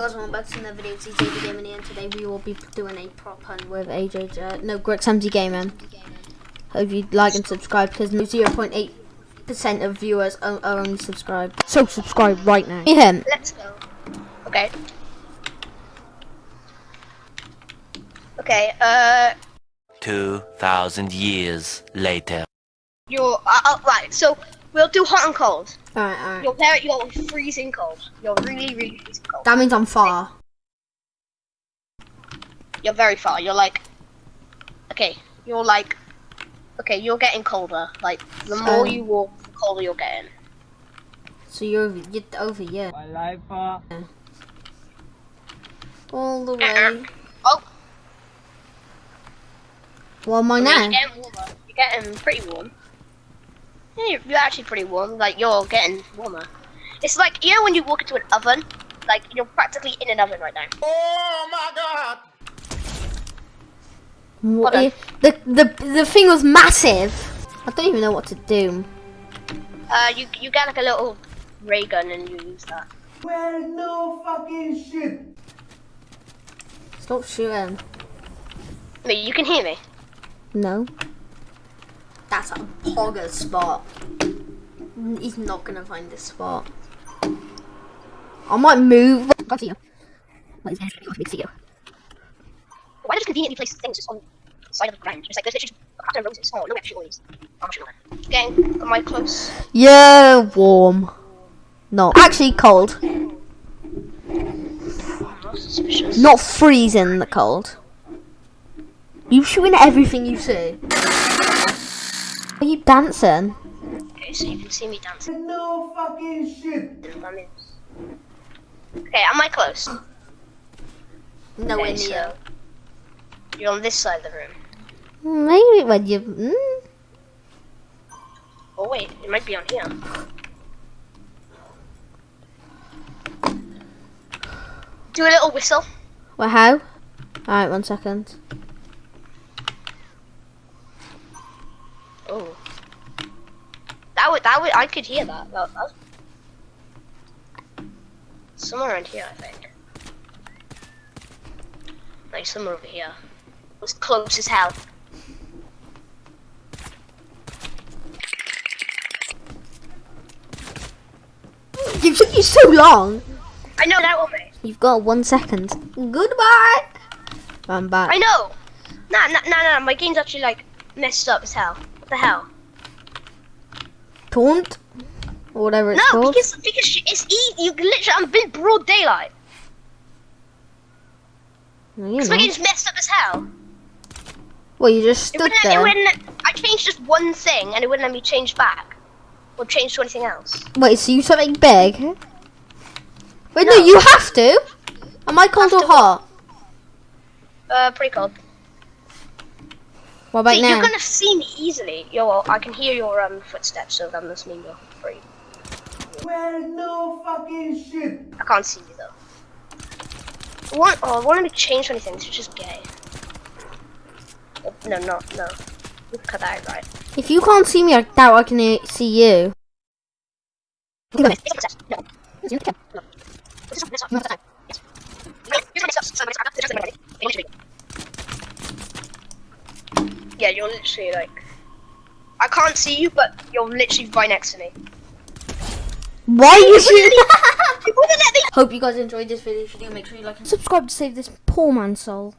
Guys, welcome back to another video. It's AJ Gaming here, and today we will be doing a prop hunt with AJ, uh, no, Greg Samsey Gaming. Hope you like and subscribe because 0.8% of viewers are, are only subscribed. So subscribe right now. Him. Let's go. Okay. Okay, uh, 2,000 years later. you're, uh, uh, right, so we'll do hot and cold. Alright, alright. You're very, you're freezing cold. You're really, really freezing cold. That means I'm far. You're very far. You're like, okay, you're like, okay, you're getting colder. Like, the more Um, you walk, the colder you're getting. So you're over, you're over here. All the way. Oh, Well, my I now. you're getting warmer. You're getting pretty warm. Yeah, you're, you're actually pretty warm. Like, you're getting warmer. It's like, you know when you walk into an oven? Like, you're practically in an oven right now. What Hold on. if- the, the, the thing was massive. I don't even know what to do. Uh, you you get like a little ray gun and you use that. Well, no fucking shit. Stop shooting. Wait, you can hear me. No. That's a pogger spot. He's not gonna find this spot. I might move. I can't see you. What is this? I can't see you. Why not just conveniently place things just on the side of the ground? Just like there's literally just a pattern of roses. Oh, no extra oils. I'm not sure. Getting am I close? Yeah, warm. Not actually cold. Not suspicious. Not freezing the cold. You shooting at everything you see. Are you dancing? Okay, so you can see me dancing. No fucking shit! Okay, am I close? No, Okay, so you're on this side of the room. Maybe when you. Mm, Oh wait, it might be on here. Do a little whistle. well, how? Alright, one second. Oh. That would that would I could hear that. that, that. Somewhere around here, I think. Like somewhere over here. It was close as hell. You took you so long. I know that be. You've got one second. Goodbye. I'm back. I know. Nah, nah, nah, nah. My game's actually like messed up as hell. What the hell? Taunt? Or whatever it's no, called. because because it's easy. You can literally. I'm in broad daylight. No, you Because my game's messed up as hell. Well, you just It stood it there. wouldn't, I changed just one thing and it wouldn't let me change back. Or change to anything else. Wait, so you something big? Wait, no, No. you have to. Am I cold or hot? Uh, pretty cold. What about See, now? you're gonna see me easily. Yo, I can hear your um footsteps, so that must mean you're free. Well, no fucking shit. I can't see you though. I want, oh, I want to change anything. This is just gay. Oh, no, no, no. You cut that out, right? If you can't see me, I doubt I can see you. Yeah, you're literally like. I can't see you, but you're literally right next to me. Why are you shooting? You wouldn't let me Hope you guys enjoyed this video. If you do, make sure you like and subscribe to save this poor man's soul.